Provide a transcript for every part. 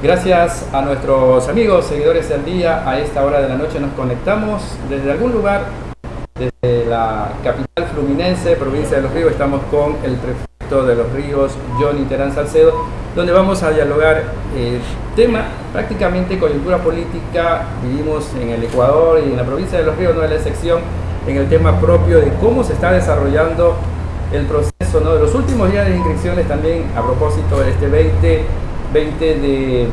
Gracias a nuestros amigos, seguidores del día, a esta hora de la noche nos conectamos desde algún lugar, desde la capital fluminense, provincia de Los Ríos, estamos con el prefecto de Los Ríos, Johnny Terán Salcedo, donde vamos a dialogar el tema prácticamente coyuntura política, vivimos en el Ecuador y en la provincia de Los Ríos, no es la excepción, en el tema propio de cómo se está desarrollando el proceso ¿no? de los últimos días de inscripciones también a propósito de este 20, 20 de,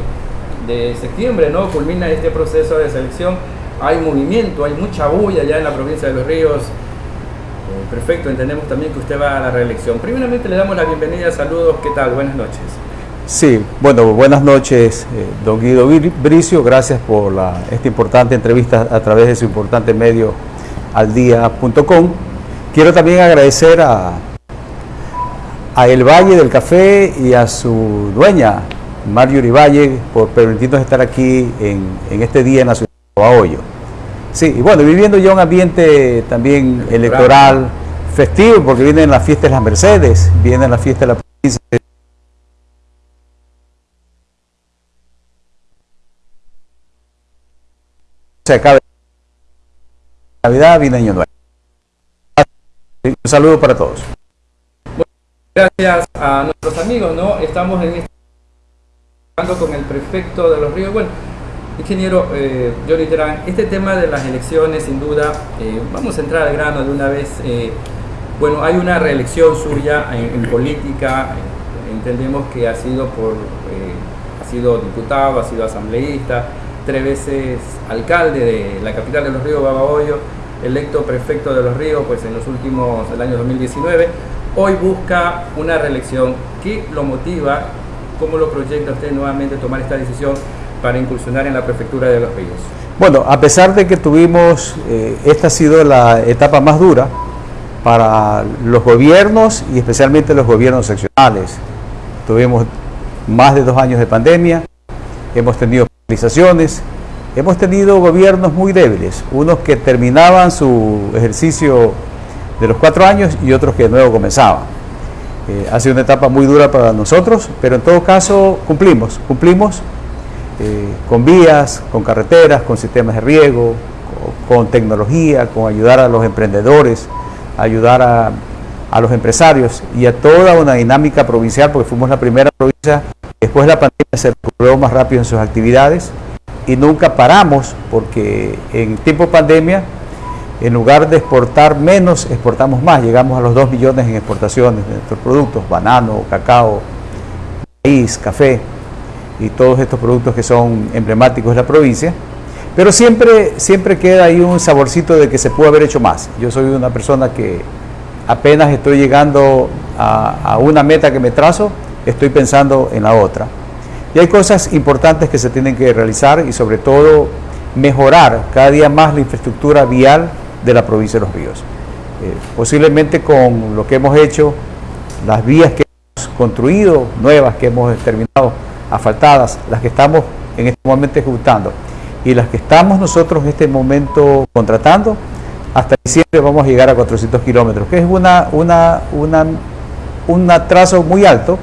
de septiembre, ¿no? culmina este proceso de selección. Hay movimiento, hay mucha bulla ya en la provincia de Los Ríos. Eh, perfecto, entendemos también que usted va a la reelección. Primeramente le damos la bienvenida, saludos, ¿qué tal? Buenas noches. Sí, bueno, buenas noches, eh, don Guido Bricio, gracias por esta importante entrevista a través de su importante medio aldia.com. Quiero también agradecer a El Valle del Café y a su dueña, Mario Valle, por permitirnos estar aquí en, en este día en la ciudad de Bahoyo. Sí, y bueno, viviendo ya un ambiente también electoral festivo, porque vienen las fiestas de las Mercedes, vienen las fiestas de la provincia se acaba Navidad, viene Año Nuevo. Un saludo para todos. gracias a nuestros amigos, ¿no? Estamos en este con el prefecto de los ríos. Bueno, ingeniero eh, Johnny este tema de las elecciones, sin duda, eh, vamos a entrar al grano de una vez. Eh, bueno, hay una reelección suya en, en política, entendemos que ha sido por, eh, ha sido diputado, ha sido asambleísta, tres veces alcalde de la capital de los ríos, Babahoyo, electo prefecto de los ríos pues en los últimos, el año 2019, hoy busca una reelección. ¿Qué lo motiva? ¿Cómo lo proyecta usted nuevamente tomar esta decisión para incursionar en la prefectura de los ríos? Bueno, a pesar de que tuvimos, eh, esta ha sido la etapa más dura para los gobiernos y especialmente los gobiernos seccionales. Tuvimos más de dos años de pandemia, hemos tenido paralizaciones, hemos tenido gobiernos muy débiles, unos que terminaban su ejercicio de los cuatro años y otros que de nuevo comenzaban. Eh, ha sido una etapa muy dura para nosotros, pero en todo caso cumplimos, cumplimos eh, con vías, con carreteras, con sistemas de riego, con, tecnología, con ayudar a los emprendedores, ayudar a, a los empresarios y a toda una dinámica provincial, porque fuimos la primera provincia después de la pandemia se recuperó más rápido en sus actividades y nunca paramos porque en tiempo de pandemia en lugar de exportar menos, exportamos más, llegamos a los 2 millones en exportaciones de nuestros productos, banano, cacao, maíz, café y todos estos productos que son emblemáticos de la provincia, pero siempre, siempre queda ahí un saborcito de que se pudo haber hecho más. Yo soy una persona que apenas estoy llegando a, a una meta que me trazo, estoy pensando en la otra. Y hay cosas importantes que se tienen que realizar y sobre todo mejorar cada día más la infraestructura vial de la provincia de Los Ríos. Eh, posiblemente con lo que hemos hecho, las vías que hemos construido, nuevas que hemos terminado, asfaltadas, las que estamos en este momento ejecutando y las que estamos nosotros en este momento contratando, hasta diciembre vamos a llegar a 400 kilómetros, que es una, una, una, un atraso muy alto,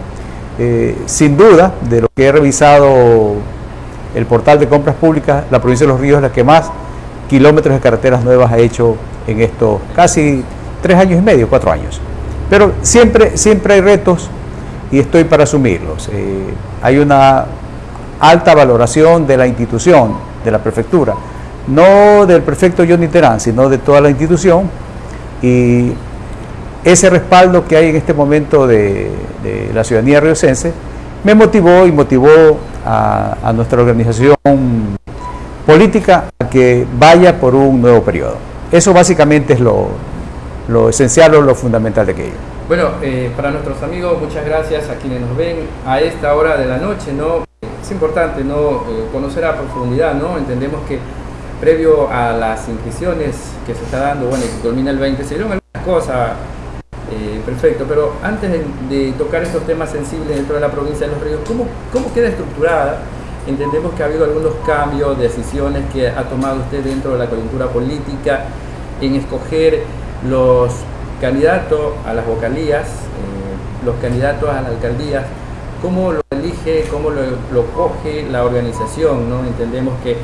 eh, sin duda, de lo que he revisado el portal de compras públicas, la provincia de Los Ríos es la que más kilómetros de carreteras nuevas ha hecho en estos casi tres años y medio, cuatro años. Pero siempre, siempre hay retos y estoy para asumirlos. Eh, hay una alta valoración de la institución, de la prefectura, no del prefecto Johnny Terán, sino de toda la institución y ese respaldo que hay en este momento de, la ciudadanía riocense me motivó y motivó a, nuestra organización política a que vaya por un nuevo periodo. Eso básicamente es lo, esencial o lo fundamental de aquello. Bueno, eh, para nuestros amigos, muchas gracias a quienes nos ven a esta hora de la noche, ¿no? Es importante, ¿no? Eh, conocer a profundidad, ¿no? Entendemos que previo a las inscripciones que se está dando, bueno, que culmina el 20, se dieron algunas cosas eh, perfecto, pero antes de, de, tocar estos temas sensibles dentro de la provincia de Los Ríos, ¿cómo, ¿cómo queda estructurada? Entendemos que ha habido algunos cambios, decisiones que ha tomado usted dentro de la coyuntura política en escoger los candidatos a las vocalías, eh, los candidatos a las alcaldías. ¿cómo lo elige, cómo lo, lo coge la organización? ¿no? Entendemos que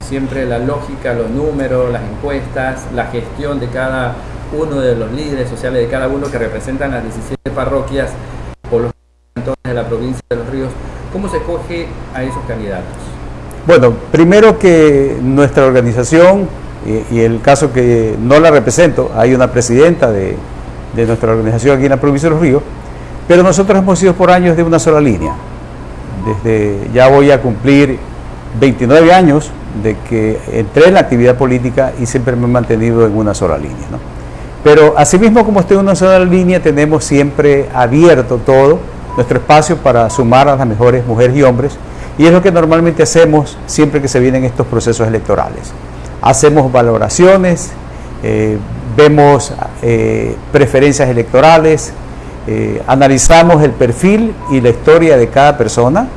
siempre la lógica, los números, las encuestas, la gestión de cada uno de los líderes sociales de cada uno que representan las 17 parroquias cantores de la provincia de Los Ríos, ¿cómo se coge a esos candidatos? Bueno, primero que nuestra organización, y, el caso que no la represento, hay una presidenta de, de nuestra organización aquí en la provincia de Los Ríos, pero nosotros hemos sido por años de una sola línea. Desde ya voy a cumplir 29 años de que entré en la actividad política y siempre me he mantenido en una sola línea. Pero asimismo como estoy en una sola línea, tenemos siempre abierto todo nuestro espacio para sumar a las mejores mujeres y hombres y es lo que normalmente hacemos siempre que se vienen estos procesos electorales. Hacemos valoraciones, eh, vemos eh, preferencias electorales, eh, analizamos el perfil y la historia de cada persona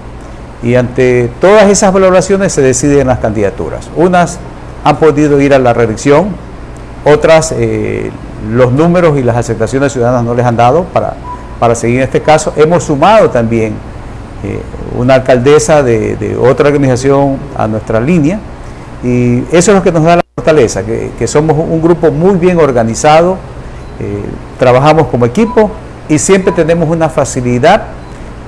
y ante todas esas valoraciones se deciden las candidaturas. Unas han podido ir a la reelección, otras los números y las aceptaciones ciudadanas no les han dado para, para seguir en este caso. Hemos sumado también eh, una alcaldesa de, otra organización a nuestra línea y eso es lo que nos da la fortaleza, que, somos un grupo muy bien organizado, eh, trabajamos como equipo y siempre tenemos una facilidad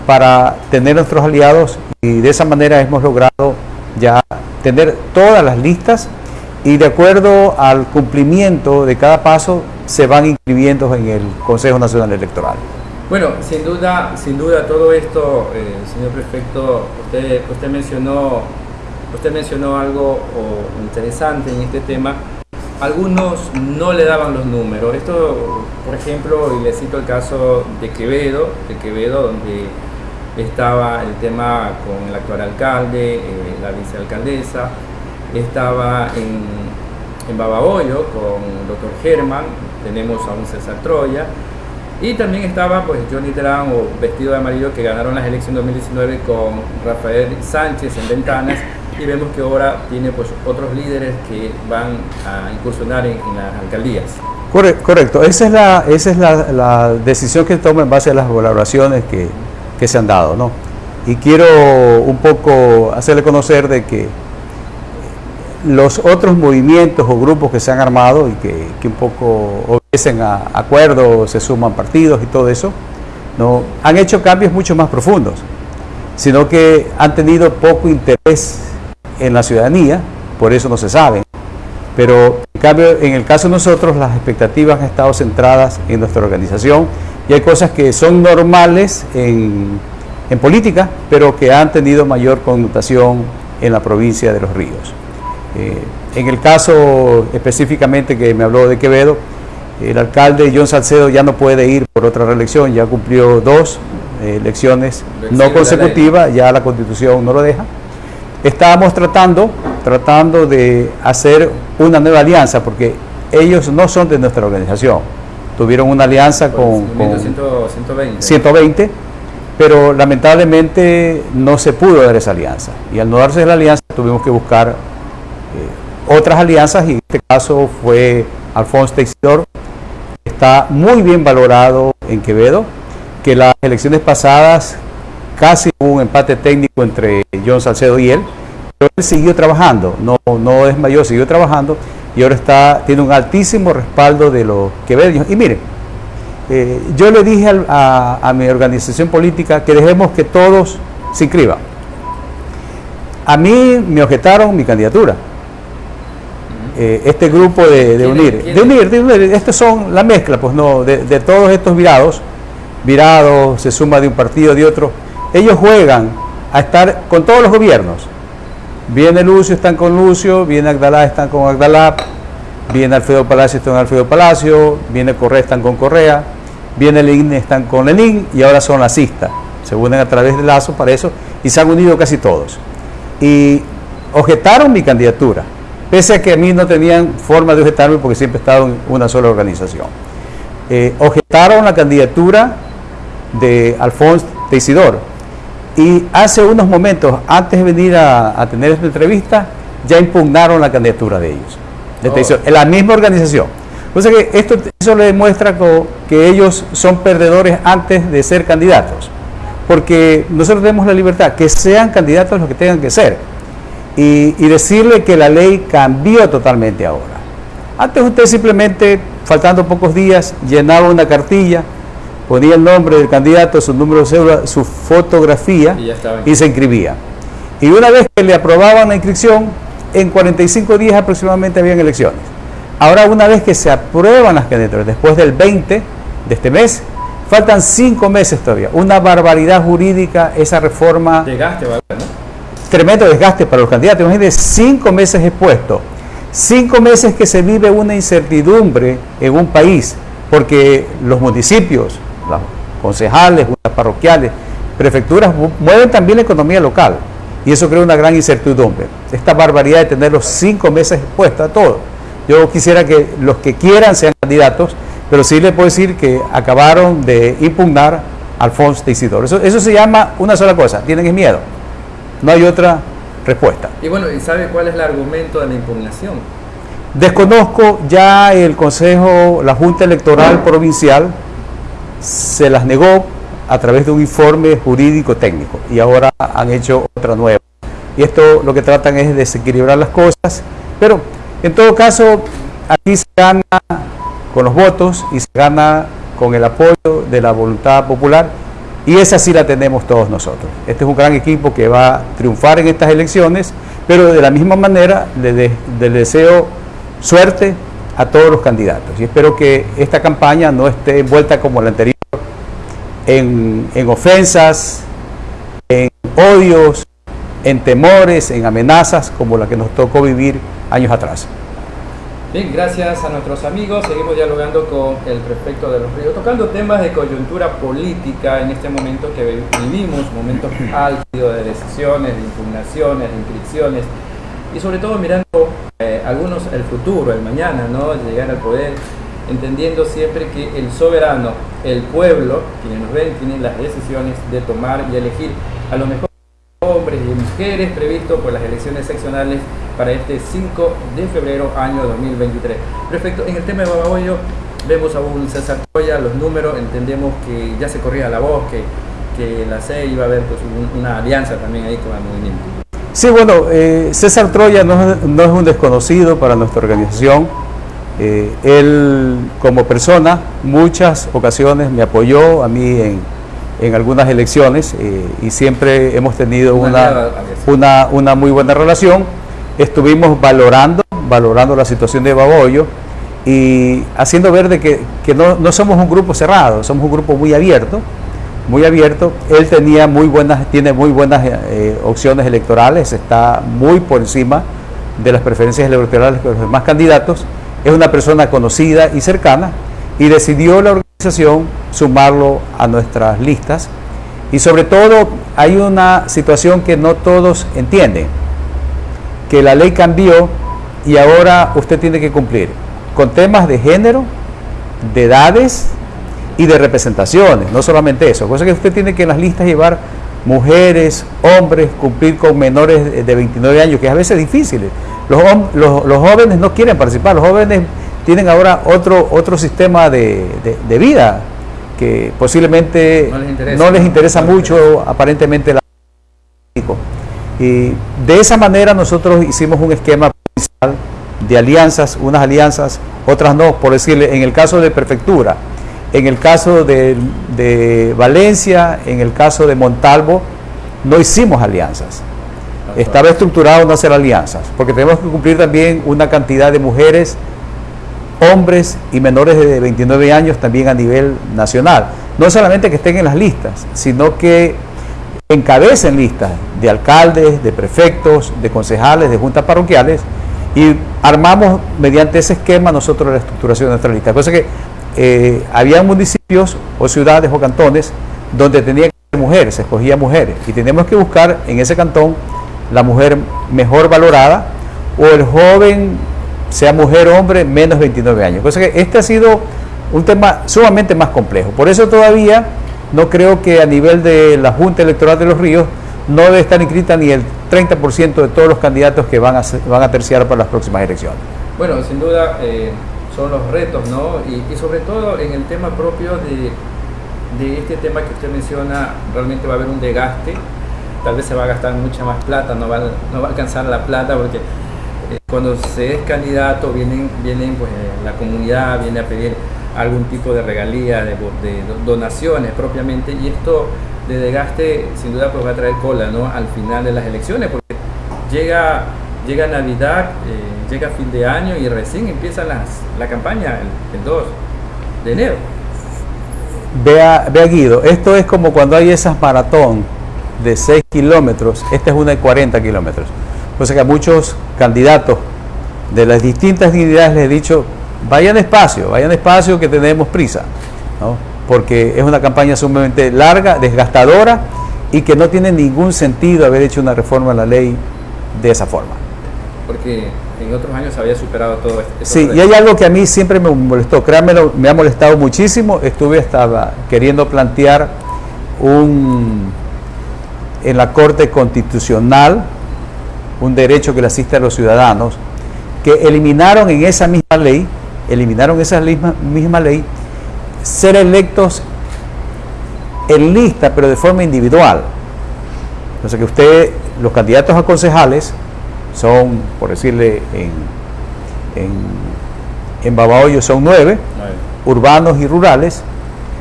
para tener nuestros aliados y de esa manera hemos logrado ya tener todas las listas y de acuerdo al cumplimiento de cada paso se van inscribiendo en el Consejo Nacional Electoral. Bueno, sin duda, sin duda todo esto, eh, señor prefecto, usted, mencionó, usted mencionó algo interesante en este tema. Algunos no le daban los números. Esto, por ejemplo, y le cito el caso de Quevedo, de Quevedo, donde estaba el tema con el actual alcalde, eh, la vicealcaldesa, estaba en, en con el doctor Germán, tenemos a un César Troya, y también estaba pues Johnny Terán o Vestido de Amarillo que ganaron las elecciones 2019 con Rafael Sánchez en Ventanas y vemos que ahora tiene pues otros líderes que van a incursionar en, las alcaldías. Correcto, esa es, la, esa es la, decisión que toma en base a las valoraciones que, que se han dado. ¿no? Y quiero un poco hacerle conocer de que los otros movimientos o grupos que se han armado y que, un poco obedecen a acuerdos, se suman partidos y todo eso, no han hecho cambios mucho más profundos, sino que han tenido poco interés en la ciudadanía, por eso no se sabe. Pero en cambio, en el caso de nosotros, las expectativas han estado centradas en nuestra organización y hay cosas que son normales en, en política, pero que han tenido mayor connotación en la provincia de Los Ríos. Eh, en el caso específicamente que me habló de Quevedo, el alcalde John Salcedo ya no puede ir por otra reelección, ya cumplió dos eh, elecciones no consecutivas, ya la constitución no lo deja. Estábamos tratando, tratando de hacer una nueva alianza, porque ellos no son de nuestra organización. Tuvieron una alianza con, 120. 120, pero lamentablemente no se pudo dar esa alianza. Y al no darse la alianza tuvimos que buscar otras alianzas y en este caso fue Alfonso Teixidor, está muy bien valorado en Quevedo, que las elecciones pasadas casi hubo un empate técnico entre John Salcedo y él, pero él siguió trabajando, no, no desmayó, siguió trabajando y ahora está, tiene un altísimo respaldo de los quevedos. Y miren, eh, yo le dije a, a mi organización política que dejemos que todos se inscriban. A mí me objetaron mi candidatura eh, este grupo de, unir, de unir, de unir, estos son la mezcla, pues no, de, todos estos virados, virados, se suma de un partido, de otro, ellos juegan a estar con todos los gobiernos. Viene Lucio, están con Lucio, viene Agdalá, están con Agdalá, viene Alfredo Palacio, están con Alfredo Palacio, viene Correa, están con Correa, viene Lenin, están con Lenin y ahora son lasistas. Se unen a través de lazo para eso y se han unido casi todos. Y objetaron mi candidatura pese a que a mí no tenían forma de objetarme porque siempre he estado en una sola organización. Eh, objetaron la candidatura de Alfonso Teisidor y hace unos momentos, antes de venir a, tener esta entrevista, ya impugnaron la candidatura de ellos, de oh. en la misma organización. O sea que esto, eso le demuestra que ellos son perdedores antes de ser candidatos. porque nosotros tenemos la libertad, que sean candidatos los que tengan que ser. Y, y decirle que la ley cambió totalmente ahora. Antes usted simplemente, faltando pocos días, llenaba una cartilla, ponía el nombre del candidato, su número de cédula, su fotografía Y se inscribía. Y una vez que le aprobaban la inscripción, en 45 días aproximadamente habían elecciones. Ahora, una vez que se aprueban las candidaturas, después del 20 de este mes, faltan 5 meses todavía. Una barbaridad jurídica esa reforma ¿verdad? Tremendo desgaste para los candidatos. Imagínense, cinco meses expuestos, cinco meses que se vive una incertidumbre en un país, porque los municipios, los concejales, juntas parroquiales, prefecturas mu- mueven también la economía local y eso crea una gran incertidumbre. Esta barbaridad de tener los cinco meses expuestos a todo. Yo quisiera que los que quieran sean candidatos, pero sí les puedo decir que acabaron de impugnar a Alfonso de Isidoro. Eso, eso se llama una sola cosa, tienen miedo. No hay otra respuesta. Y bueno, ¿y sabe cuál es el argumento de la impugnación? Desconozco ya el Consejo, la Junta Electoral Provincial se las negó a través de un informe jurídico técnico y ahora han hecho otra nueva. Y esto lo que tratan es de desequilibrar las cosas, pero en todo caso aquí se gana con los votos y se gana con el apoyo de la voluntad popular y esa sí la tenemos todos nosotros. Este es un gran equipo que va a triunfar en estas elecciones, pero de la misma manera le, de- le deseo suerte a todos los candidatos y espero que esta campaña no esté envuelta como la anterior en, en ofensas, en odios, en temores, en amenazas como la que nos tocó vivir años atrás. Bien, gracias a nuestros amigos. Seguimos dialogando con el prefecto de los ríos, tocando temas de coyuntura política en este momento que vi- vivimos, momentos álgidos de decisiones, de impugnaciones, de inscripciones y sobre todo mirando eh, algunos el futuro, el mañana, ¿no? Llegar al poder, entendiendo siempre que el soberano, el pueblo, quienes nos ven, tienen las decisiones de tomar y elegir a los mejores hombres y mujeres previsto por las elecciones seccionales para este 5 de febrero año 2023. Perfecto, en el tema de Babahoyo vemos a un César Troya, los números, entendemos que ya se corría la voz, que, que la C iba a haber pues, un- una alianza también ahí con el movimiento. Sí, bueno, eh, César Troya no, no es un desconocido para nuestra organización. Eh, él como persona muchas ocasiones me apoyó a mí en, en algunas elecciones eh, y siempre hemos tenido Una una, una muy buena relación. Estuvimos valorando, valorando la situación de Baboyo y haciendo ver de que, que no, no somos un grupo cerrado, somos un grupo muy abierto, muy abierto. Él tenía muy buenas, tiene muy buenas eh, opciones electorales, está muy por encima de las preferencias electorales de los demás candidatos. Es una persona conocida y cercana y decidió la organización sumarlo a nuestras listas. Y sobre todo hay una situación que no todos entienden, que la ley cambió y ahora usted tiene que cumplir con temas de género, de edades y de representaciones, no solamente eso, cosa que usted tiene que en las listas llevar mujeres, hombres, cumplir con menores de- de 29 años, que es a veces difícil. Los, los, los jóvenes no quieren participar, los jóvenes tienen ahora otro, otro sistema de- de vida que posiblemente No les interesa. no les interesa No les mucho aparentemente la y de esa manera nosotros hicimos un esquema de alianzas, unas alianzas, otras no, por decirle, en el caso de prefectura, en el caso de, de Valencia, en el caso de Montalvo, no hicimos alianzas. Estaba estructurado no hacer alianzas, porque tenemos que cumplir también una cantidad de mujeres, hombres y menores de 29 años también a nivel nacional. No solamente que estén en las listas, sino que encabecen listas de alcaldes, de prefectos, de concejales, de juntas parroquiales y armamos mediante ese esquema nosotros la estructuración de nuestra lista. Cosa que eh, había municipios o ciudades o cantones donde tenía que ser mujeres, se escogía mujeres y tenemos que buscar en ese cantón la mujer mejor valorada o el joven, sea mujer o hombre, menos 29 años. Cosa que este ha sido un tema sumamente más complejo. Por eso todavía no creo que a nivel de la Junta Electoral de los Ríos no debe estar inscrita ni el 30% de todos los candidatos que van a, van a terciar para las próximas elecciones. Bueno, sin duda eh, son los retos, ¿no? Y, sobre todo en el tema propio de de este tema que usted menciona, realmente va a haber un desgaste, tal vez se va a gastar mucha más plata, no va, no va a alcanzar la plata porque cuando se es candidato vienen, vienen pues eh, la comunidad, viene a pedir algún tipo de regalía, de, donaciones propiamente, y esto de desgaste sin duda pues va a traer cola ¿no? al final de las elecciones, porque llega, llega Navidad, eh, llega fin de año y recién empieza las, la campaña el, el 2 de enero. Vea, vea Guido, esto es como cuando hay esas maratón de 6 kilómetros, esta es una de 40 kilómetros. O sea que a muchos candidatos de las distintas dignidades les he dicho, vayan despacio, vayan despacio que tenemos prisa, ¿no? porque es una campaña sumamente larga, desgastadora y que no tiene ningún sentido haber hecho una reforma a la ley de esa forma. Porque en otros años había superado todo esto. Sí, y hay algo que a mí siempre me molestó, créanmelo, me ha molestado muchísimo, estuve hasta queriendo plantear un en la Corte Constitucional un derecho que le asiste a los ciudadanos, que eliminaron en esa misma ley, eliminaron esa misma, misma ley, ser electos en lista, pero de forma individual. O sea que usted, los candidatos a concejales, son, por decirle, en, en, en Babahoyo son nueve, urbanos y rurales,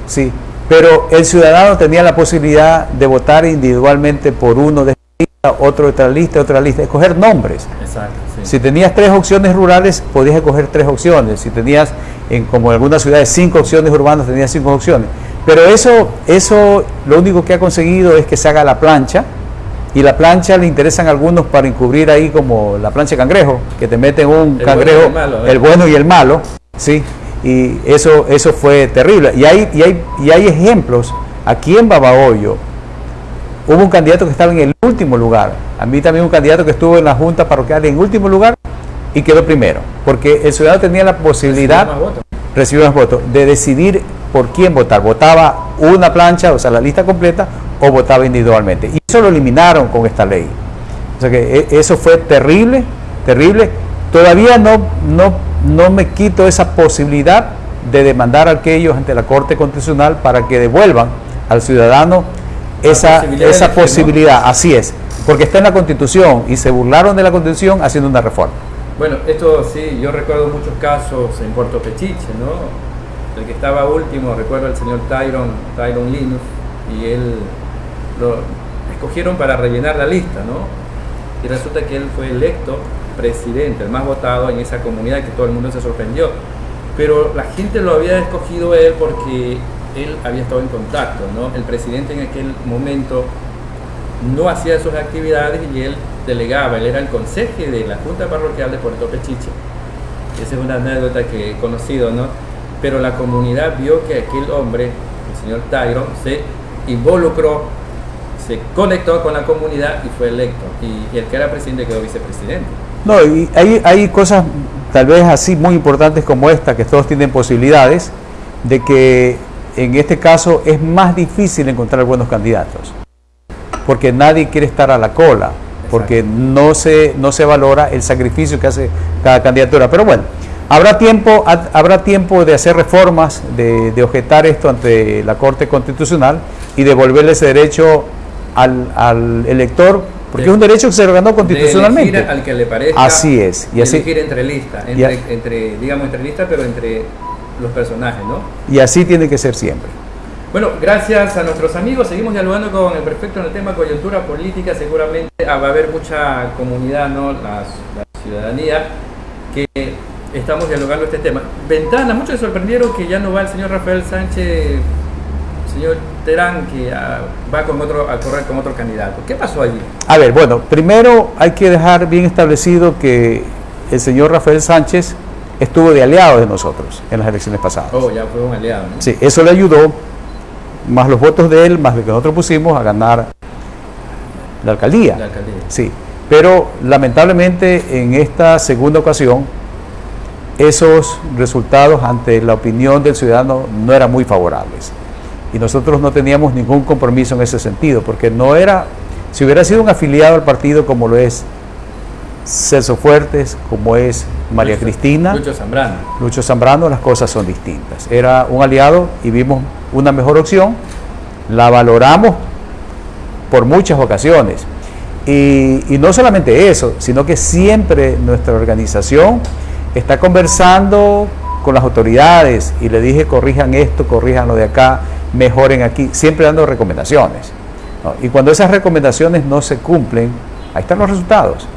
sí, pero el ciudadano tenía la posibilidad de votar individualmente por uno de otro de otra lista, otra lista, escoger nombres. Exacto, sí. Si tenías tres opciones rurales, podías escoger tres opciones. Si tenías, en, como en algunas ciudades, cinco opciones urbanas, tenías cinco opciones. Pero eso, eso lo único que ha conseguido es que se haga la plancha, y la plancha le interesan a algunos para encubrir ahí como la plancha cangrejo, que te meten un el cangrejo, bueno malo, ¿eh? el bueno y el malo, ¿sí? y eso, eso fue terrible. Y hay, y, hay, y hay ejemplos, aquí en Babahoyo hubo un candidato que estaba en el último lugar, a mí también un candidato que estuvo en la Junta Parroquial en último lugar y quedó primero, porque el ciudadano tenía la posibilidad, recibió más votos, de decidir por quién votar, votaba una plancha, o sea, la lista completa, o votaba individualmente. Y eso lo eliminaron con esta ley. O sea que eso fue terrible, terrible. Todavía no, no no me quito esa posibilidad de demandar a aquellos ante la Corte Constitucional para que devuelvan al ciudadano esa posibilidad, esa posibilidad. así es, porque está en la Constitución y se burlaron de la Constitución haciendo una reforma. Bueno, esto sí, yo recuerdo muchos casos en Puerto Pechiche, ¿no? El que estaba último, recuerdo al señor Tyron, Tyron Linus, y él lo escogieron para rellenar la lista, ¿no? Y resulta que él fue electo presidente, el más votado en esa comunidad, que todo el mundo se sorprendió. Pero la gente lo había escogido él porque él había estado en contacto, ¿no? El presidente en aquel momento no hacía sus actividades y él delegaba, él era el conseje de la Junta Parroquial de Puerto Pechiche. Esa es una anécdota que he conocido, ¿no? Pero la comunidad vio que aquel hombre, el señor Tyron, se involucró, se conectó con la comunidad y fue electo. Y, y el que era presidente quedó vicepresidente. No, y hay, hay cosas tal vez así muy importantes como esta, que todos tienen posibilidades, de que en este caso es más difícil encontrar buenos candidatos, porque nadie quiere estar a la cola, porque no se, no se valora el sacrificio que hace cada candidatura. Pero bueno, habrá tiempo, habrá tiempo de hacer reformas, de, de objetar esto ante la Corte Constitucional y devolverle ese derecho al, al elector porque es un derecho que se lo ganó constitucionalmente. De al que le parezca. Así es. Y así, elegir entre listas, entre, entre, digamos, entre listas, pero entre los personajes, ¿no? Y así tiene que ser siempre. Bueno, gracias a nuestros amigos. Seguimos dialogando con el prefecto en el tema coyuntura política. Seguramente va a haber mucha comunidad, ¿no? La, la ciudadanía, que estamos dialogando este tema. Ventana, muchos se sorprendieron que ya no va el señor Rafael Sánchez señor Terán que ah, va con otro, a correr con otro candidato. ¿Qué pasó allí? A ver, bueno, primero hay que dejar bien establecido que el señor Rafael Sánchez estuvo de aliado de nosotros en las elecciones pasadas. Oh, ya fue un aliado. ¿no? Sí, eso le ayudó, más los votos de él, más lo que nosotros pusimos a ganar la alcaldía. La alcaldía. Sí, pero lamentablemente en esta segunda ocasión esos resultados ante la opinión del ciudadano no eran muy favorables y nosotros no teníamos ningún compromiso en ese sentido, porque no era, si hubiera sido un afiliado al partido como lo es Celso Fuertes, como es María Lucho, Cristina, Lucho Zambrano. Lucho Zambrano, las cosas son distintas. Era un aliado y vimos una mejor opción, la valoramos por muchas ocasiones. Y, y, no solamente eso, sino que siempre nuestra organización está conversando con las autoridades y le dije corrijan esto, corrijan lo de acá, mejoren aquí, siempre dando recomendaciones. ¿no? Y cuando esas recomendaciones no se cumplen, ahí están los resultados.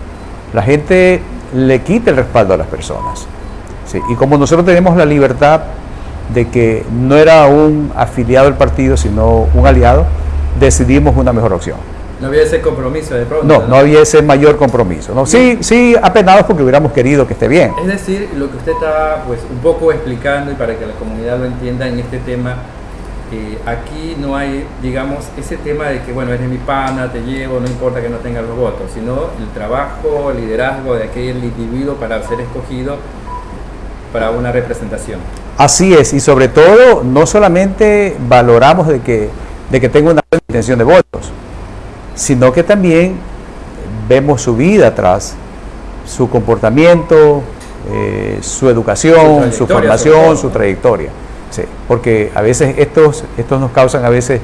La gente le quita el respaldo a las personas. ¿sí? Y como nosotros tenemos la libertad de que no era un afiliado del partido, sino un aliado, decidimos una mejor opción. No había ese compromiso de pronto. No, no, no había ese mayor compromiso. ¿no? Sí, sí, apenados porque hubiéramos querido que esté bien. Es decir, lo que usted está pues, un poco explicando y para que la comunidad lo entienda en este tema, eh, aquí no hay, digamos, ese tema de que, bueno, eres mi pana, te llevo, no importa que no tengas los votos, sino el trabajo, el liderazgo de aquel individuo para ser escogido para una representación. Así es, y sobre todo, no solamente valoramos de que, de que tenga una buena intención de votos, sino que también vemos su vida atrás, su comportamiento, eh, su educación, su, su formación, su trayectoria. Sí, porque a veces estos, estos nos causan a veces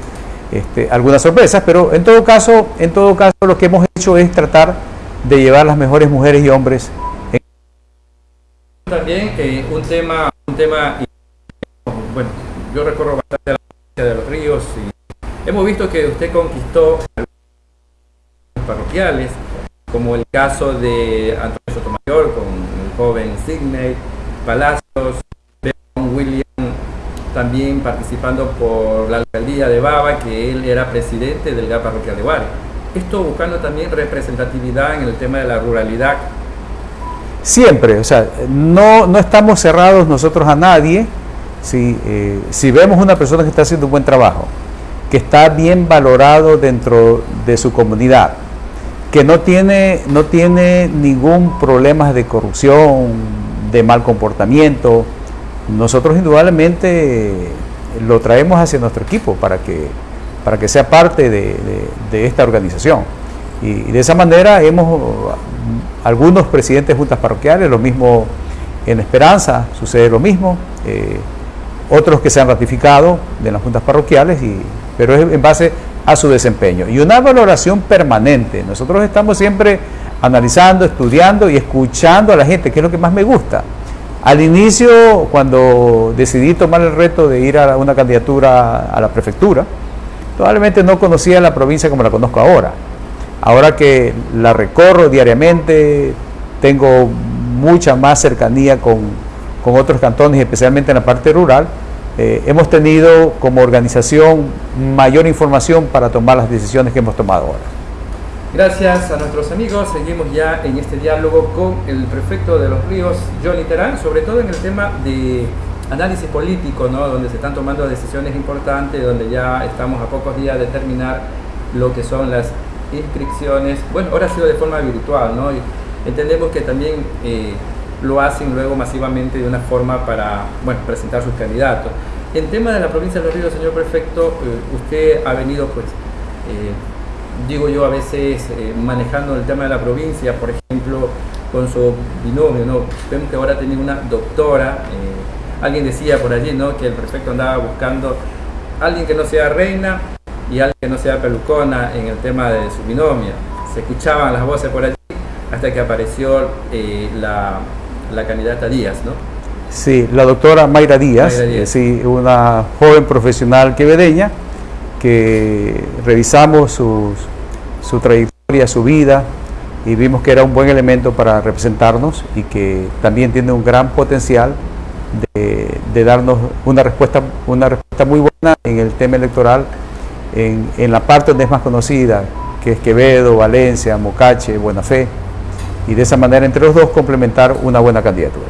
este, algunas sorpresas, pero en todo caso, en todo caso lo que hemos hecho es tratar de llevar las mejores mujeres y hombres. En... También eh, un tema, un tema, bueno, yo recorro bastante la provincia de los ríos y hemos visto que usted conquistó parroquiales, como el caso de Antonio Sotomayor con el joven Sidney Palacios, William también participando por la alcaldía de Baba, que él era presidente del GAP parroquial de Guare. Esto buscando también representatividad en el tema de la ruralidad. Siempre, o sea, no, no estamos cerrados nosotros a nadie. Si, eh, si vemos una persona que está haciendo un buen trabajo, que está bien valorado dentro de su comunidad, que no tiene, no tiene ningún problema de corrupción, de mal comportamiento, nosotros indudablemente lo traemos hacia nuestro equipo para que, para que sea parte de, esta organización. Y, y, de esa manera hemos, algunos presidentes de juntas parroquiales, lo mismo en Esperanza, sucede lo mismo, eh, otros que se han ratificado de las juntas parroquiales, y, pero es en base a su desempeño. Y una valoración permanente. Nosotros estamos siempre analizando, estudiando y escuchando a la gente, que es lo que más me gusta. Al inicio, cuando decidí tomar el reto de ir a una candidatura a la prefectura, probablemente no conocía la provincia como la conozco ahora. Ahora que la recorro diariamente, tengo mucha más cercanía con, con otros cantones, especialmente en la parte rural, eh, hemos tenido como organización mayor información para tomar las decisiones que hemos tomado ahora. Gracias a nuestros amigos, seguimos ya en este diálogo con el prefecto de los ríos, Johnny Terán, sobre todo en el tema de análisis político, ¿no? donde se están tomando decisiones importantes, donde ya estamos a pocos días de terminar lo que son las inscripciones. Bueno, ahora ha sido de forma virtual, ¿no? Y entendemos que también eh, lo hacen luego masivamente de una forma para bueno, presentar sus candidatos. En tema de la provincia de los ríos, señor prefecto, eh, usted ha venido pues... Eh, digo yo a veces eh, manejando el tema de la provincia, por ejemplo, con su binomio, ¿no? Vemos que ahora tiene una doctora, eh, alguien decía por allí, ¿no? Que el prefecto andaba buscando alguien que no sea reina y alguien que no sea pelucona en el tema de su binomio. Se escuchaban las voces por allí hasta que apareció eh, la, la, candidata Díaz, ¿no? Sí, la doctora Mayra Díaz, Mayra Díaz. sí, una joven profesional quevedeña, que revisamos su trayectoria, su vida y vimos que era un buen elemento para representarnos y que también tiene un gran potencial de, de darnos una respuesta, una respuesta muy buena en el tema electoral en, en, la parte donde es más conocida, que es Quevedo, Valencia, Mocache, Buena Fe, y de esa manera entre los dos complementar una buena candidatura.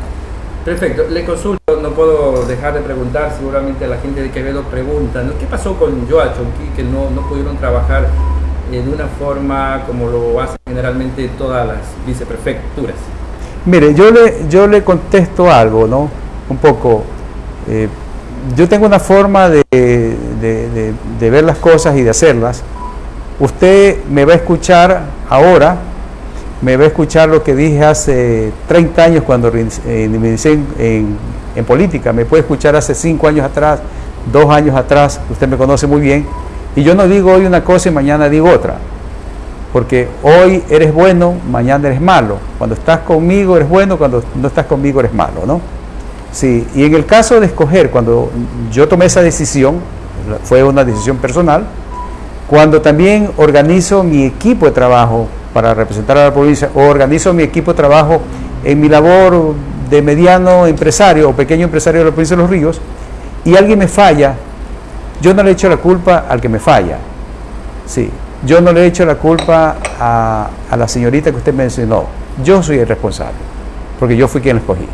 Perfecto, le consulto, no puedo dejar de preguntar, seguramente la gente de Quevedo pregunta, ¿no? ¿qué pasó con Joachonqui que no, no pudieron trabajar de una forma como lo hacen generalmente todas las viceprefecturas? Mire, yo le, yo le contesto algo, ¿no? Un poco, eh, yo tengo una forma de, de, de ver las cosas y de hacerlas. Usted me va a escuchar ahora me va a escuchar lo que dije hace 30 años cuando eh, me inicié en, política, me puede escuchar hace 5 años atrás dos años atrás, usted me conoce muy bien, y yo no digo hoy una cosa y mañana digo otra, porque hoy eres bueno, mañana eres malo. Cuando estás conmigo eres bueno, cuando no estás conmigo eres malo, ¿no? Sí, y en el caso de escoger, cuando yo tomé esa decisión, fue una decisión personal, cuando también organizo mi equipo de trabajo para representar a la provincia organizo mi equipo de trabajo en mi labor de mediano empresario o pequeño empresario de la provincia de Los Ríos y alguien me falla, yo no le echo la culpa al que me falla. Sí, yo no le echo la culpa a, a la señorita que usted mencionó. Yo soy el responsable, porque yo fui quien la escogí.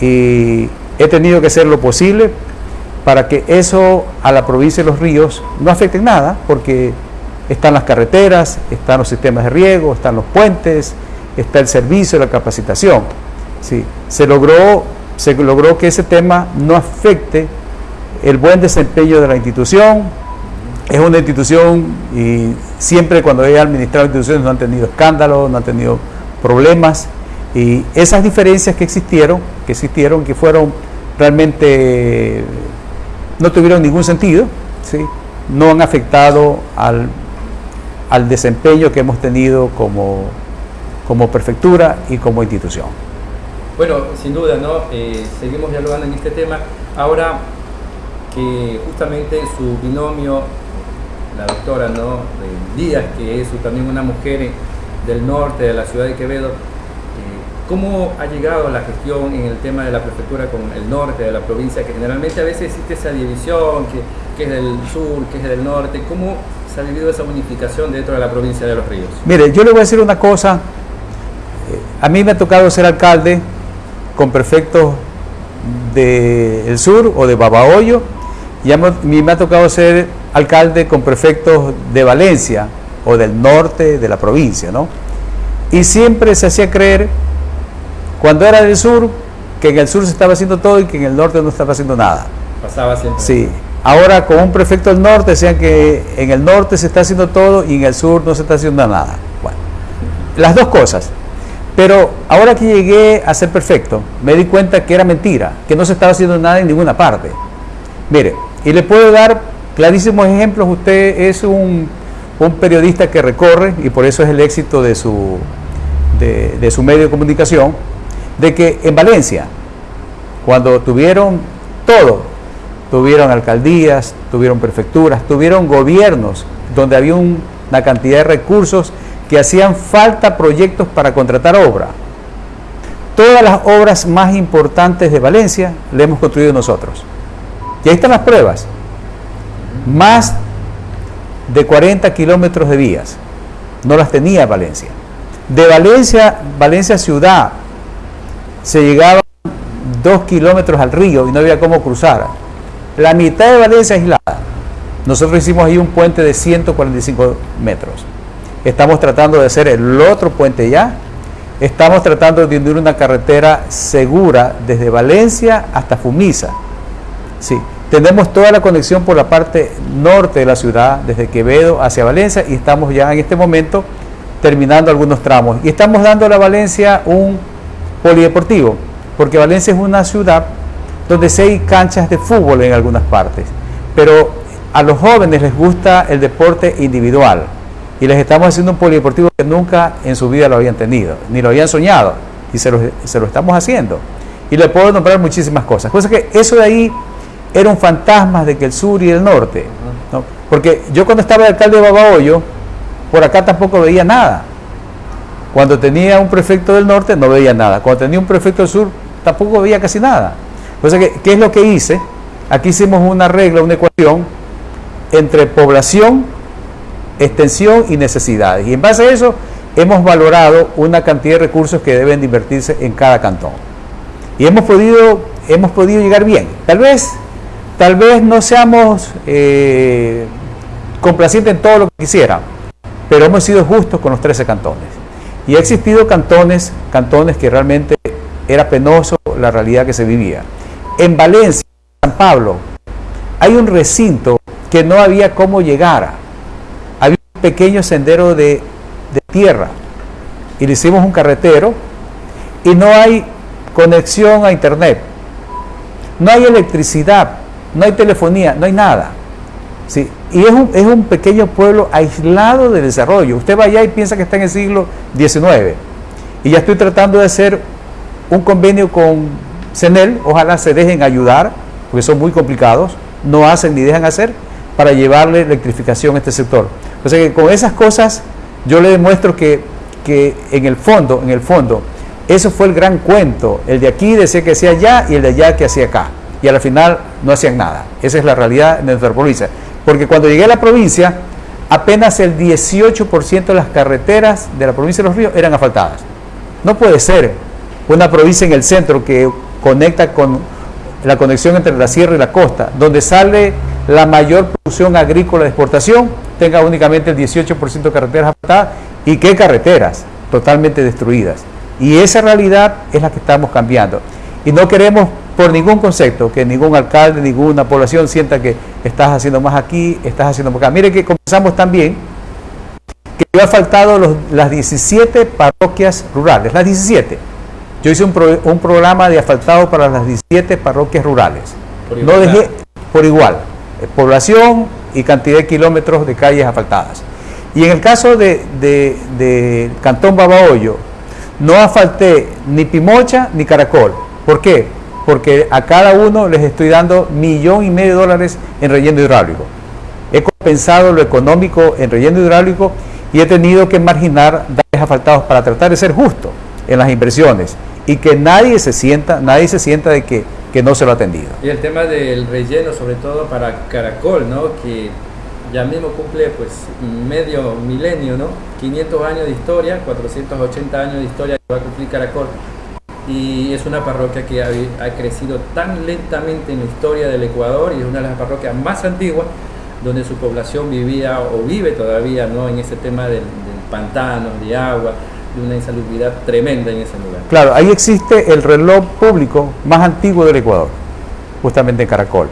Y he tenido que hacer lo posible para que eso a la provincia de Los Ríos no afecte en nada, porque están las carreteras, están los sistemas de riego, están los puentes, está el servicio, la capacitación. Sí, se logró, se logró que ese tema no afecte el buen desempeño de la institución. Es una institución y siempre cuando he administrado instituciones no han tenido escándalos, no han tenido problemas. Y esas diferencias que existieron, que existieron, que fueron realmente, no tuvieron ningún sentido, ¿sí? no han afectado al, al desempeño que hemos tenido como, como prefectura y como institución. Bueno, sin duda, ¿no? Eh, seguimos dialogando en este tema. Ahora que justamente su binomio, la doctora ¿no? Díaz, que es también una mujer del norte de la ciudad de Quevedo, eh, ¿cómo ha llegado la gestión en el tema de la prefectura con el norte de la provincia? Que generalmente a veces existe esa división, que, que es del sur, que es del norte. ¿Cómo se ha vivido esa unificación dentro de la provincia de Los Ríos? Mire, yo le voy a decir una cosa. Eh, a mí me ha tocado ser alcalde con prefectos del sur o de Babahoyo, y a mí me ha tocado ser alcalde con prefectos de Valencia o del norte de la provincia, ¿no? Y siempre se hacía creer, cuando era del sur, que en el sur se estaba haciendo todo y que en el norte no estaba haciendo nada. Pasaba siempre. Sí. Ahora con un prefecto del norte decían que en el norte se está haciendo todo y en el sur no se está haciendo nada. Bueno, las dos cosas. Pero ahora que llegué a ser perfecto, me di cuenta que era mentira, que no se estaba haciendo nada en ninguna parte. Mire, y le puedo dar clarísimos ejemplos. Usted es un, periodista que recorre, y por eso es el éxito de su, de, su medio de comunicación, de que en Valencia, cuando tuvieron todo, tuvieron alcaldías, tuvieron prefecturas, tuvieron gobiernos donde había una cantidad de recursos que hacían falta proyectos para contratar obra. Todas las obras más importantes de Valencia le hemos construido nosotros. Y ahí están las pruebas. Más de 40 kilómetros de vías. No las tenía Valencia. De Valencia, Valencia ciudad, se llegaba dos kilómetros al río y no había cómo cruzar. La mitad de Valencia aislada. Nosotros hicimos ahí un puente de 145 metros. Estamos tratando de hacer el otro puente ya. Estamos tratando de unir una carretera segura desde Valencia hasta Fumisa. Sí, tenemos toda la conexión por la parte norte de la ciudad, desde Quevedo hacia Valencia, y estamos ya en este momento terminando algunos tramos. Y estamos dando a la Valencia un polideportivo, porque Valencia es una ciudad donde sí hay canchas de fútbol en algunas partes, pero a los jóvenes les gusta el deporte individual y les estamos haciendo un polideportivo que nunca en su vida lo habían tenido, ni lo habían soñado, y se lo, estamos haciendo. Y le puedo nombrar muchísimas cosas. Cosa que eso de ahí era un fantasma de que el sur y el norte. Porque yo cuando estaba de alcalde de Babahoyo, por acá tampoco veía nada. Cuando tenía un prefecto del norte no veía nada. Cuando tenía un prefecto del sur tampoco veía casi nada. Que, ¿qué es lo que hice? Aquí hicimos una regla, una ecuación entre población extensión y necesidades. Y en base a eso hemos valorado una cantidad de recursos que deben de invertirse en cada cantón. Y hemos podido, hemos podido llegar bien. Tal vez, tal vez no seamos eh, complacientes en todo lo que quisiera, pero hemos sido justos con los 13 cantones. Y ha existido cantones, cantones que realmente era penoso la realidad que se vivía. En Valencia, San Pablo, hay un recinto que no había cómo llegar pequeño sendero de, tierra y le hicimos un carretero y no hay conexión a internet, no hay electricidad no hay telefonía, no hay nada. ¿sí? Y es un, es un pequeño pueblo aislado de desarrollo. Usted va allá y piensa que está en el siglo XIX. Y ya estoy tratando de hacer un convenio con CENEL, ojalá se dejen ayudar, porque son muy complicados, no hacen ni dejan hacer, para llevarle electrificación a este sector. O sea que con esas cosas yo le demuestro que, que en el fondo, en el fondo, eso fue el gran cuento. El de aquí decía que hacía allá y el de allá que hacía acá. Y al final no hacían nada. Esa es la realidad de nuestra provincia. Porque cuando llegué a la provincia, apenas el 18% de las carreteras de la provincia de Los Ríos eran asfaltadas. No puede ser una provincia en el centro que conecta con la conexión entre la sierra y la costa, donde sale la mayor producción agrícola de exportación, tenga únicamente el 18% de carreteras asfaltadas. ¿Y qué carreteras? Totalmente destruidas. Y esa realidad es la que estamos cambiando. Y no queremos por ningún concepto que ningún alcalde, ninguna población sienta que estás haciendo más aquí, estás haciendo más acá. Mire que comenzamos también que he faltado las 17 parroquias rurales, las 17. Yo hice un, un programa de asfaltado para las 17 parroquias rurales. No dejé por igual, eh, población y cantidad de kilómetros de calles asfaltadas. Y en el caso de, de, de Cantón Babahoyo, no asfalté ni Pimocha ni Caracol. ¿Por qué? Porque a cada uno les estoy dando millón y medio de dólares en relleno hidráulico. He compensado lo económico en relleno hidráulico y he tenido que marginar daños asfaltados para tratar de ser justo en las inversiones y que nadie se sienta, nadie se sienta de que, que no se lo ha atendido. Y el tema del relleno, sobre todo para Caracol, ¿no? Que ya mismo cumple pues medio milenio, ¿no? 500 años de historia, 480 años de historia que va a cumplir Caracol. Y es una parroquia que ha, ha, crecido tan lentamente en la historia del Ecuador y es una de las parroquias más antiguas donde su población vivía o vive todavía ¿no? en ese tema del, del pantano, de agua, de una insalubridad tremenda en ese lugar. Claro, ahí existe el reloj público más antiguo del Ecuador, justamente en Caracol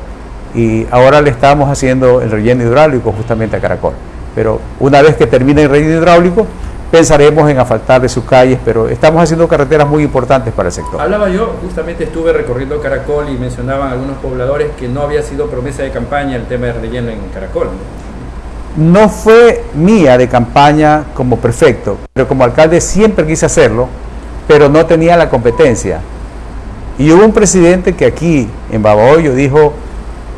y ahora le estamos haciendo el relleno hidráulico justamente a Caracol. Pero una vez que termine el relleno hidráulico, pensaremos en asfaltar de sus calles, pero estamos haciendo carreteras muy importantes para el sector. Hablaba yo, justamente estuve recorriendo Caracol y mencionaban algunos pobladores que no había sido promesa de campaña el tema del relleno en Caracol. ¿no? No fue mía de campaña como prefecto, pero como alcalde siempre quise hacerlo, pero no tenía la competencia. Y hubo un presidente que aquí, en Babahoyo, dijo,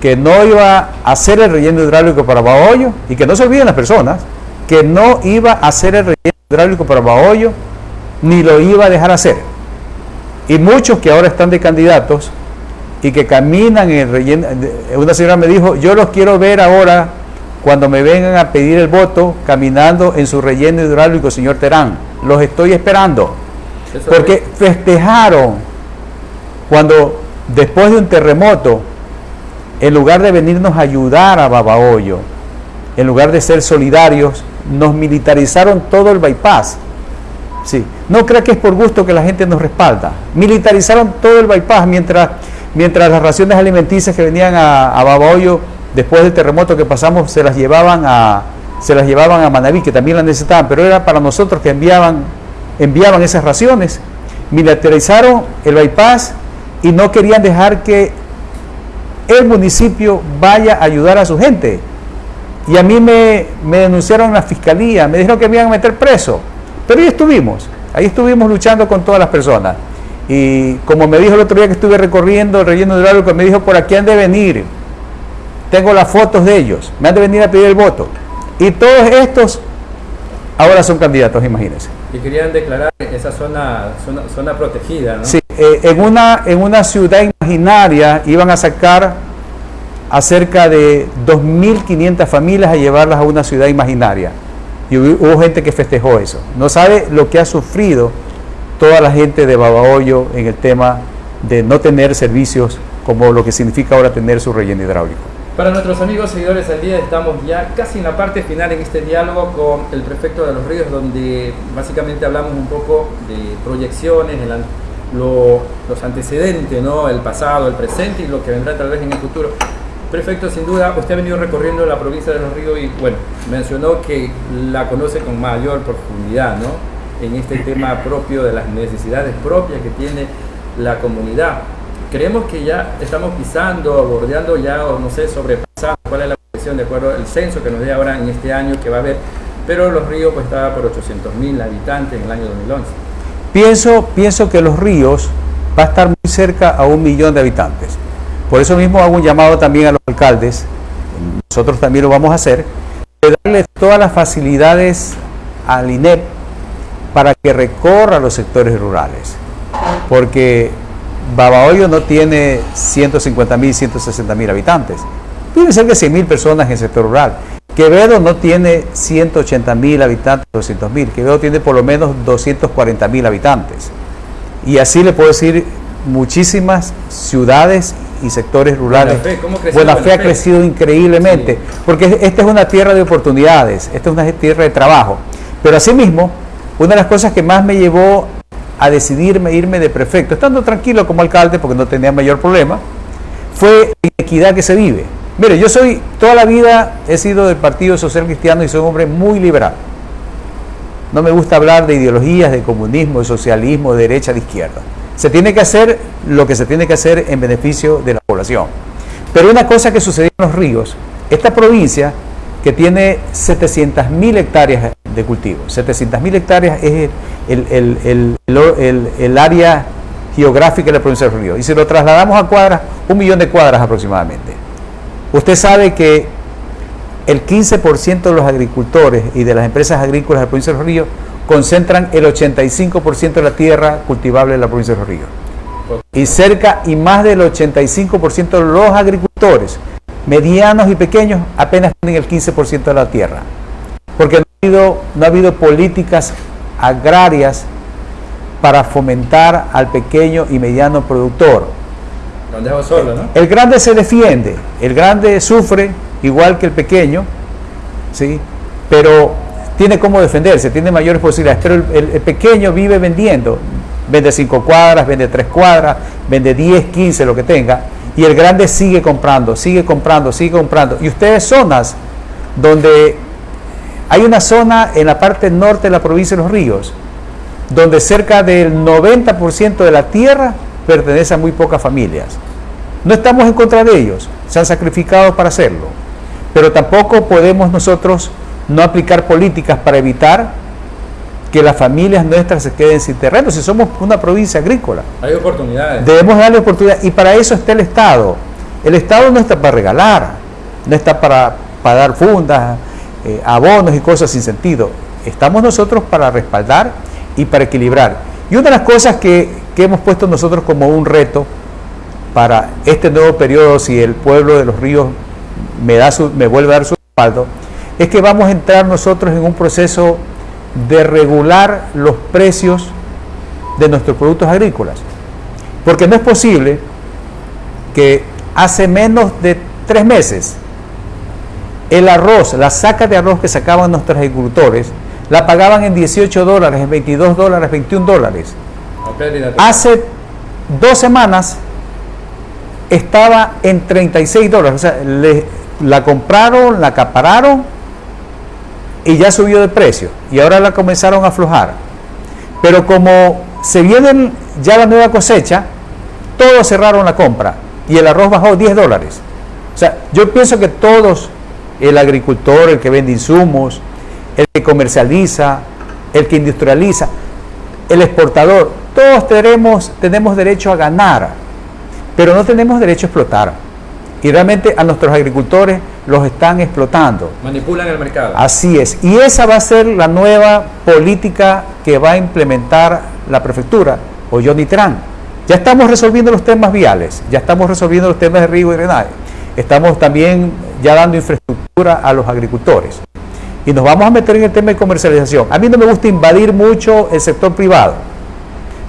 que no iba a hacer el relleno hidráulico para Bahoyo y que no se olviden las personas, que no iba a hacer el relleno hidráulico para Bahoyo ni lo iba a dejar hacer. Y muchos que ahora están de candidatos y que caminan en el relleno, una señora me dijo, yo los quiero ver ahora cuando me vengan a pedir el voto caminando en su relleno hidráulico, señor Terán. Los estoy esperando. Porque festejaron cuando después de un terremoto en lugar de venirnos a ayudar a Babahoyo, en lugar de ser solidarios, nos militarizaron todo el bypass. Sí. No crea que es por gusto que la gente nos respalda. Militarizaron todo el bypass mientras, mientras las raciones alimenticias que venían a, a Babahoyo después del terremoto que pasamos se las llevaban a se las llevaban a Manaví, que también las necesitaban, pero era para nosotros que enviaban, enviaban esas raciones. Militarizaron el bypass y no querían dejar que el municipio vaya a ayudar a su gente. Y a mí me, me denunciaron en la fiscalía, me dijeron que me iban a meter preso. Pero ahí estuvimos, ahí estuvimos luchando con todas las personas. Y como me dijo el otro día que estuve recorriendo el relleno que me dijo por aquí han de venir. Tengo las fotos de ellos, me han de venir a pedir el voto. Y todos estos ahora son candidatos, imagínense. Y querían declarar esa zona, zona, zona protegida, ¿no? Sí, eh, en, una, en una ciudad imaginaria iban a sacar a cerca de 2.500 familias a llevarlas a una ciudad imaginaria. Y hubo, gente que festejó eso. No sabe lo que ha sufrido toda la gente de Babahoyo en el tema de no tener servicios como lo que significa ahora tener su relleno hidráulico. Para nuestros amigos seguidores del día estamos ya casi en la parte final en este diálogo con el prefecto de los ríos donde básicamente hablamos un poco de proyecciones, el, lo, los antecedentes, ¿no? el pasado, el presente y lo que vendrá tal vez en el futuro. Prefecto, sin duda, usted ha venido recorriendo la provincia de Los Ríos y, bueno, mencionó que la conoce con mayor profundidad, ¿no? En este tema propio de las necesidades propias que tiene la comunidad. Creemos que ya estamos pisando, bordeando ya, o no sé, sobrepasando cuál es la proyección de acuerdo al censo que nos dé ahora en este año que va a haber, pero Los Ríos pues estaba por 800 mil habitantes en el año 2011. Pienso, pienso que Los Ríos va a estar muy cerca a un millón de habitantes. Por eso mismo hago un llamado también a los alcaldes, nosotros también lo vamos a hacer, de darle todas las facilidades al INEP para que recorra los sectores rurales. Porque Babahoyo no tiene 150 mil, 160 mil habitantes. Tiene cerca de 100 mil personas en el sector rural. Quevedo no tiene 180 mil habitantes, 200 mil. Quevedo tiene por lo menos 240 mil habitantes. Y así le puedo decir muchísimas ciudades y sectores rurales. Buena Fe, ha crecido increíblemente, porque esta es una tierra de oportunidades, esta es una tierra de trabajo. Pero asimismo, una de las cosas que más me llevó a decidirme irme de prefecto, estando tranquilo como alcalde porque no tenía mayor problema, fue la equidad que se vive. Mire, yo soy, toda la vida he sido del Partido Social Cristiano y soy un hombre muy liberal. No me gusta hablar de ideologías, de comunismo, de socialismo, de derecha, de izquierda. Se tiene que hacer lo que se tiene que hacer en beneficio de la población. Pero una cosa que sucedió en los ríos, esta provincia que tiene 700.000 hectáreas de cultivo, 700.000 hectáreas es el, área geográfica de la provincia de ríos. Y si lo trasladamos a cuadras, un millón de cuadras aproximadamente. Usted sabe que el 15% de los agricultores y de las empresas agrícolas de la provincia de ríos concentran el 85% de la tierra cultivable de la provincia de ríos. Y cerca y más del 85% de los agricultores, medianos y pequeños, apenas tienen el 15% de la tierra. Porque no ha, habido, no ha habido políticas agrarias para fomentar al pequeño y mediano productor. El grande se defiende, el grande sufre igual que el pequeño, ¿sí? pero tiene cómo defenderse, tiene mayores posibilidades, pero el, pequeño vive vendiendo, vende cinco cuadras, vende tres cuadras, vende 10, 15, lo que tenga, y el grande sigue comprando, sigue comprando, sigue comprando. Y ustedes zonas donde hay una zona en la parte norte de la provincia de Los Ríos, donde cerca del 90% de la tierra pertenece a muy pocas familias. No estamos en contra de ellos, se han sacrificado para hacerlo, pero tampoco podemos nosotros no aplicar políticas para evitar que las familias nuestras se queden sin terreno, si somos una provincia agrícola. Hay oportunidades. Debemos darle oportunidades y para eso está el Estado. El Estado no está para regalar, no está para, para dar fundas, eh, abonos y cosas sin sentido. Estamos nosotros para respaldar y para equilibrar. Y una de las cosas que, que hemos puesto nosotros como un reto para este nuevo periodo, si el pueblo de los ríos me, da su, me vuelve a dar su respaldo, es que vamos a entrar nosotros en un proceso de regular los precios de nuestros productos agrícolas. Porque no es posible que hace menos de tres meses el arroz, la saca de arroz que sacaban nuestros agricultores, la pagaban en 18 dólares, en 22 dólares, 21 dólares. Hace dos semanas estaba en 36 dólares. O sea, la compraron, la acapararon y ya subió de precio y ahora la comenzaron a aflojar. Pero como se viene ya la nueva cosecha, todos cerraron la compra y el arroz bajó 10 dólares. O sea, yo pienso que todos, el agricultor, el que vende insumos, el que comercializa, el que industrializa, el exportador, todos tenemos, tenemos derecho a ganar, pero no tenemos derecho a explotar. Y realmente a nuestros agricultores los están explotando. Manipulan el mercado. Así es. Y esa va a ser la nueva política que va a implementar la prefectura o Johnny Tran. Ya estamos resolviendo los temas viales, ya estamos resolviendo los temas de riego y drenaje. Estamos también ya dando infraestructura a los agricultores. Y nos vamos a meter en el tema de comercialización. A mí no me gusta invadir mucho el sector privado.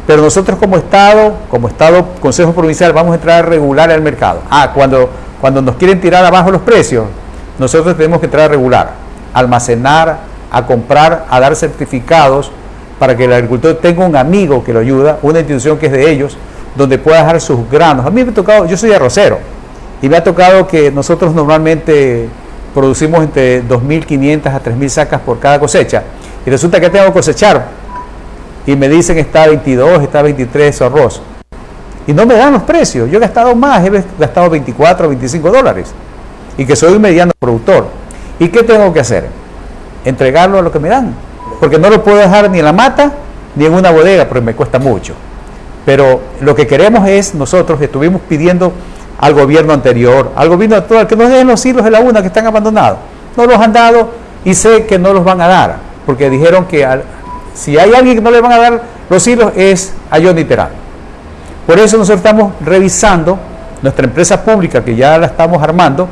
Pero nosotros como Estado, como Estado Consejo Provincial, vamos a entrar a regular el mercado. Ah, cuando cuando nos quieren tirar abajo los precios, nosotros tenemos que entrar a regular, almacenar, a comprar, a dar certificados para que el agricultor tenga un amigo que lo ayuda, una institución que es de ellos, donde pueda dejar sus granos. A mí me ha tocado, yo soy arrocero, y me ha tocado que nosotros normalmente producimos entre 2.500 a 3.000 sacas por cada cosecha, y resulta que tengo que cosechar, y me dicen está 22, está 23 arroz. Y no me dan los precios. Yo he gastado más, he gastado 24 o 25 dólares y que soy un mediano productor. ¿Y qué tengo que hacer? Entregarlo a lo que me dan. Porque no lo puedo dejar ni en la mata ni en una bodega, porque me cuesta mucho. Pero lo que queremos es, nosotros estuvimos pidiendo al gobierno anterior, al gobierno actual, que nos den los hilos de la UNA que están abandonados. No los han dado y sé que no los van a dar, porque dijeron que si hay alguien que no le van a dar los hilos es a Johnny Terán. Por eso nosotros estamos revisando nuestra empresa pública, que ya la estamos armando,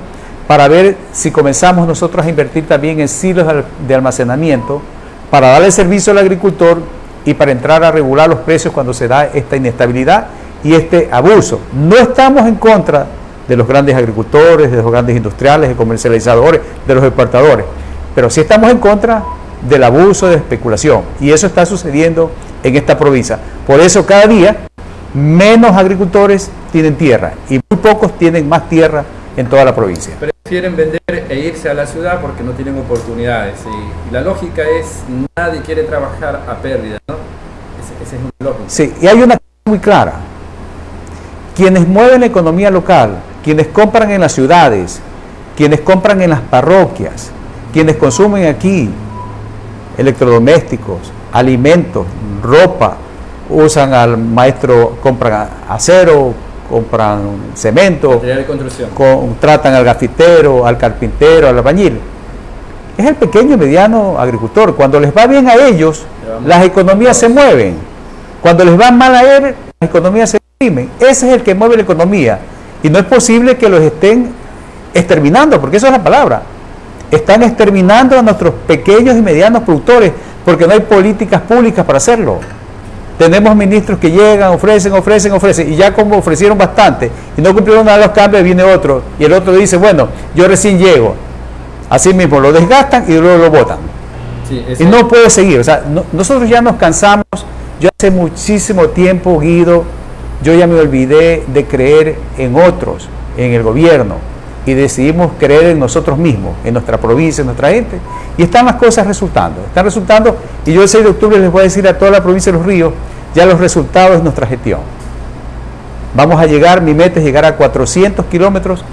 para ver si comenzamos nosotros a invertir también en silos de almacenamiento, para darle servicio al agricultor y para entrar a regular los precios cuando se da esta inestabilidad y este abuso. No estamos en contra de los grandes agricultores, de los grandes industriales, de comercializadores, de los exportadores, pero sí estamos en contra del abuso de especulación y eso está sucediendo en esta provincia. Por eso cada día menos agricultores tienen tierra y muy pocos tienen más tierra en toda la provincia. Prefieren vender e irse a la ciudad porque no tienen oportunidades. Y, la lógica es, nadie quiere trabajar a pérdida, ¿no? Esa es una lógica. Sí, y hay una cosa muy clara. Quienes mueven la economía local, quienes compran en las ciudades, quienes compran en las parroquias, quienes consumen aquí electrodomésticos, alimentos, ropa, usan al maestro, compran acero, compran cemento, contratan al gafitero, al carpintero, al albañil. Es el pequeño y mediano agricultor. Cuando les va bien a ellos, las economías se mueven. Cuando les va mal a él, las economías se imprimen. Ese es el que mueve la economía. Y no es posible que los estén exterminando, porque eso es la palabra. Están exterminando a nuestros pequeños y medianos productores porque no hay políticas públicas para hacerlo. Tenemos ministros que llegan, ofrecen, ofrecen, ofrecen, y ya como ofrecieron bastante y no cumplieron nada de los cambios, viene otro, y el otro dice, bueno, yo recién llego. Así mismo, lo desgastan y luego lo votan. y no puede seguir. O sea, nosotros ya nos cansamos. Yo hace muchísimo tiempo, Guido, yo ya me olvidé de creer en otros, en el gobierno, y decidimos creer en nosotros mismos, en nuestra provincia, en nuestra gente, y están las cosas resultando, están resultando, y yo el 6 de octubre les voy a decir a toda la provincia de Los Ríos, ya los resultados de nuestra gestión. Vamos a llegar, mi meta es llegar a 400 kilómetros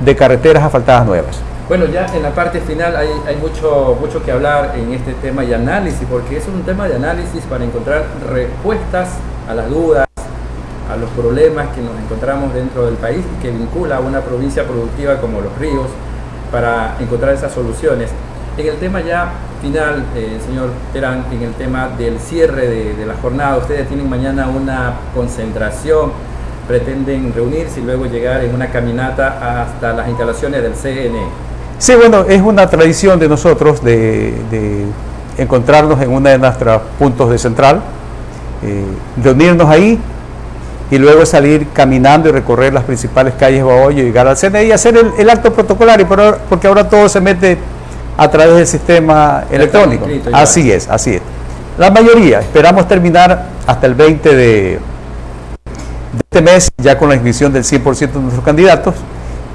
de carreteras asfaltadas nuevas. Bueno, ya en la parte final hay, hay, mucho, mucho que hablar en este tema y análisis, porque es un tema de análisis para encontrar respuestas a las dudas, a los problemas que nos encontramos dentro del país y que vincula a una provincia productiva como Los Ríos para encontrar esas soluciones. En el tema ya final, eh, señor Terán, en el tema del cierre de, la jornada, ustedes tienen mañana una concentración, pretenden reunirse y luego llegar en una caminata hasta las instalaciones del CNE. Sí, bueno, es una tradición de nosotros de, encontrarnos en uno de nuestros puntos de central, eh, reunirnos ahí, y luego salir caminando y recorrer las principales calles de Bahoyo y llegar al CNE y hacer el, acto protocolario, porque ahora todo se mete a través del sistema electrónico. Así es, así es. La mayoría, esperamos terminar hasta el 20 de, este mes, ya con la inscripción del 100% de nuestros candidatos,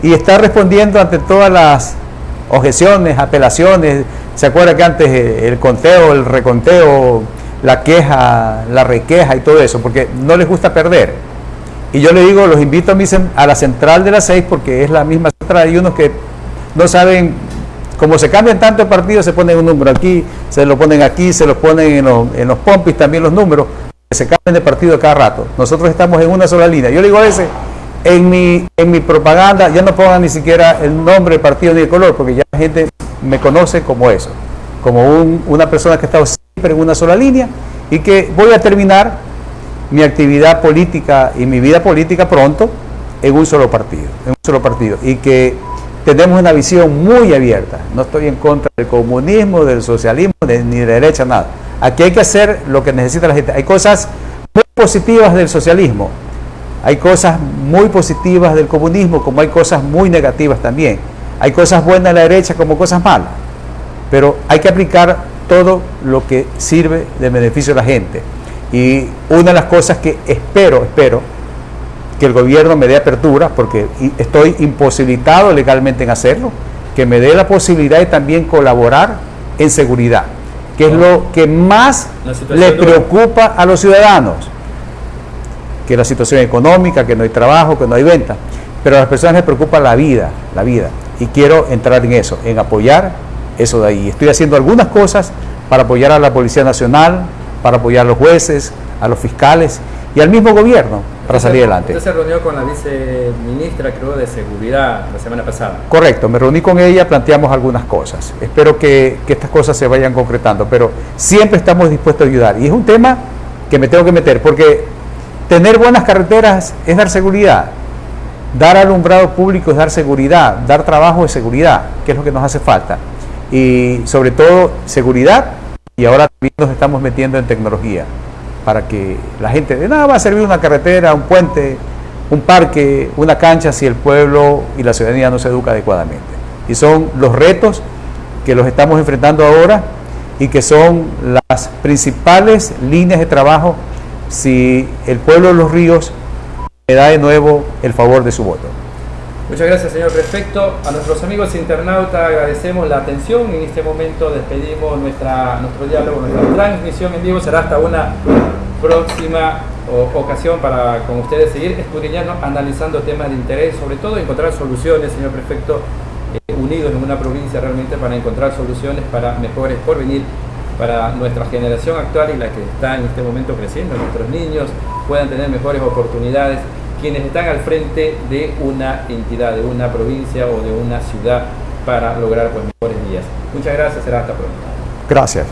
y está respondiendo ante todas las objeciones, apelaciones. ¿Se acuerda que antes el conteo, el reconteo la queja, la requeja y todo eso, porque no les gusta perder. Y yo le digo, los invito a, mi, a la central de las seis porque es la misma central. Hay unos que no saben, como se cambian tanto partidos, se ponen un número aquí, se lo ponen aquí, se lo ponen en los, en los pompis también los números, se cambian de partido cada rato. Nosotros estamos en una sola línea. Yo le digo a en mi, en mi propaganda ya no pongan ni siquiera el nombre del partido ni el color, porque ya la gente me conoce como eso, como una persona que está en una sola línea y que voy a terminar mi actividad política y mi vida política pronto en un solo partido, en un solo partido y que tenemos una visión muy abierta. No estoy en contra del comunismo, del socialismo, ni de derecha, nada. Aquí hay que hacer lo que necesita la gente. Hay cosas muy positivas del socialismo, hay cosas muy positivas del comunismo, como hay cosas muy negativas también. Hay cosas buenas de la derecha como cosas malas. Pero hay que aplicar todo lo que sirve de beneficio a la gente. Y una de las cosas que espero, espero, que el gobierno me dé apertura, porque estoy imposibilitado legalmente en hacerlo, que me dé la posibilidad de también colaborar en seguridad, que es lo que más le preocupa a los ciudadanos. que la situación económica, que no hay trabajo, que no hay venta. Pero a las personas les preocupa la vida, la vida. Y quiero entrar en eso, en apoyar eso de ahí. Estoy haciendo algunas cosas para apoyar a la Policía Nacional, para apoyar a los jueces, a los fiscales y al mismo gobierno para salir adelante. Usted se reunió con la viceministra, creo, de Seguridad la semana pasada. Correcto, me reuní con ella, planteamos algunas cosas. Espero que, que estas cosas se vayan concretando, pero siempre estamos dispuestos a ayudar. Y es un tema que me tengo que meter, porque tener buenas carreteras es dar seguridad. Dar alumbrado público es dar seguridad, dar trabajo es seguridad, que es lo que nos hace falta. Y sobre todo seguridad, y ahora también nos estamos metiendo en tecnología para que la gente, de nada va a servir una carretera, un puente, un parque, una cancha si el pueblo y la ciudadanía no se educa adecuadamente. Y son los retos que los estamos enfrentando ahora y que son las principales líneas de trabajo si el pueblo de los ríos le da de nuevo el favor de su voto. Muchas gracias, señor prefecto. A nuestros amigos internautas agradecemos la atención. En este momento despedimos nuestra, nuestro diálogo, nuestra transmisión en vivo. Será hasta una próxima ocasión para con ustedes seguir escudriñando, analizando temas de interés, sobre todo encontrar soluciones, señor prefecto, eh, unidos en una provincia realmente para encontrar soluciones para mejores porvenir para nuestra generación actual y la que está en este momento creciendo, nuestros niños puedan tener mejores oportunidades quienes están al frente de una entidad, de una provincia o de una ciudad para lograr pues, mejores días. Muchas gracias, será hasta pronto. Gracias.